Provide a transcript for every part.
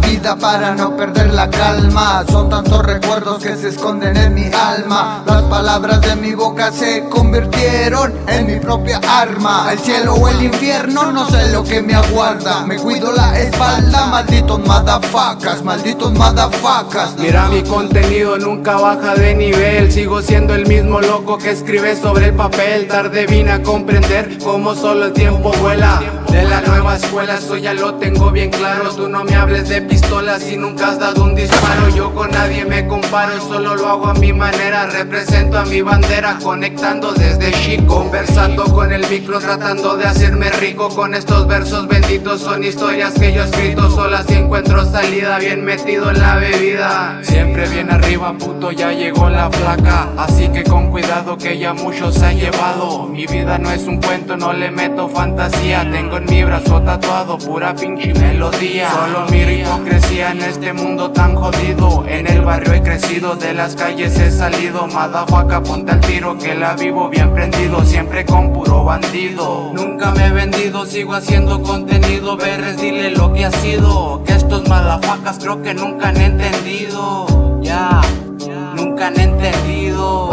vida para no perder la calma. Son tantos recuerdos que se esconden en mi alma. Las palabras de mi boca se convirtieron en mi propia arma. El cielo o el infierno, no sé lo que me aguarda. Me cuido la espalda, malditos madafacas, malditos madafacas. Mira mi contenido nunca baja de nivel. Sigo siendo el mismo loco que escribe sobre el papel. Tarde vine a comprender cómo solo el tiempo vuela. De la nueva escuela, eso ya lo tengo bien claro no me hables de pistolas y nunca has dado un disparo. Yo con nadie me comparo, solo lo hago a mi manera. Represento a mi bandera, conectando desde chico Conversando con el micro, tratando de hacerme rico. Con estos versos benditos, son historias que yo he escrito. Sola si encuentro salida, bien metido en la bebida. Siempre bien arriba, puto, ya llegó la flaca. Así que con cuidado que ya muchos se han llevado. Mi vida no es un cuento, no le meto fantasía. Tengo en mi brazo tatuado, pura pinche melodía Solo miro hipocresía en este mundo tan jodido. En el barrio he crecido, de las calles he salido. Madafaca, ponte al tiro que la vivo bien prendido Siempre con puro bandido. Nunca me he vendido, sigo haciendo contenido. Verres, dile lo que ha sido Que estos madafacas creo que nunca han entendido. Ya nunca han entendido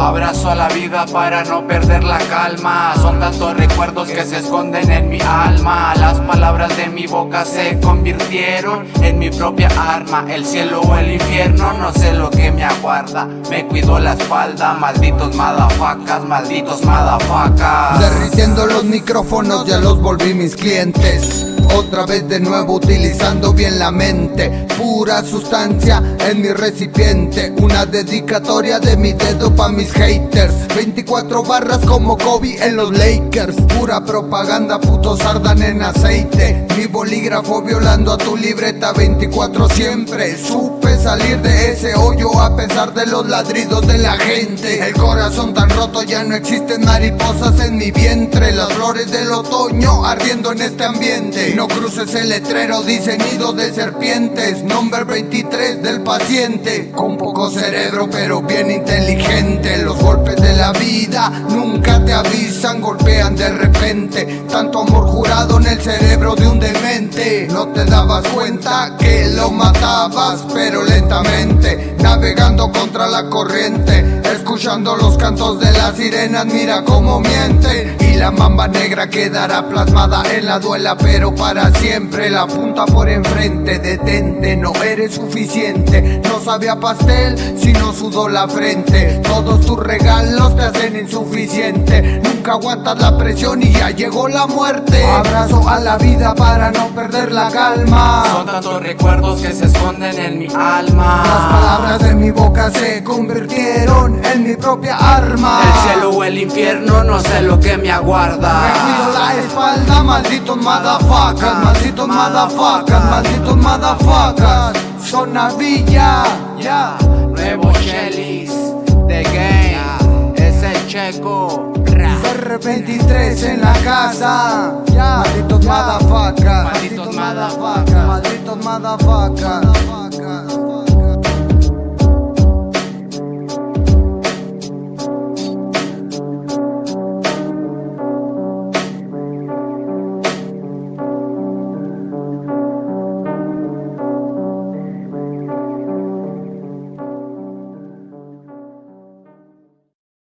Abrazo a la vida para no perder la calma. Son tantos recuerdos que se esconden en mi alma. Las palabras de mi boca se convirtieron en mi propia arma. El cielo o el infierno, no sé lo que me aguarda. Me cuido la espalda, malditos madafacas, malditos madafacas. Derritiendo los micrófonos ya los volví mis clientes otra vez de nuevo utilizando bien la mente. Pura sustancia en mi recipiente. Una dedicatoria de mi dedo pa' mis haters. 24 barras como Kobe en los Lakers. Pura propaganda, putos ardan en aceite. Mi bolígrafo violando a tu libreta 24 siempre. Supe salir de ese hoyo a pesar de los ladridos de la gente. El corazón tan ya no existen mariposas en mi vientre. Las flores del otoño ardiendo en este ambiente. No cruces el letrero, dice nido de serpientes. Nombre 23 del paciente. Con poco cerebro pero bien inteligente. Los golpes de la vida nunca te avisan Golpean de repente. Tanto amor jurado en el cerebro de un demente. No te dabas cuenta que lo matabas pero lentamente Navegando contra la corriente Escuchando los cantos de las sirenas Mira cómo mienten Y la mamba negra quedará plasmada en la duela Pero para siempre La punta por enfrente, detente, no eres suficiente. No sabía pastel si no sudó la frente. Todos tus regalos te hacen insuficiente. Nunca aguantas la presión y ya llegó la muerte. Abrazo a la vida para no perder la calma. Son tantos recuerdos que se esconden en mi alma. Las palabras de mi propia arma. El cielo o el infierno, no sé lo que me aguarda. Me cuido la espalda, malditos motherfuckers Malditos motherfuckers, malditos motherfuckers. Zona Villa, ya. Nuevo Shellis, The Game, es el checo. R23 en la casa, Malditos motherfuckers, malditos motherfuckers Malditos motherfuckers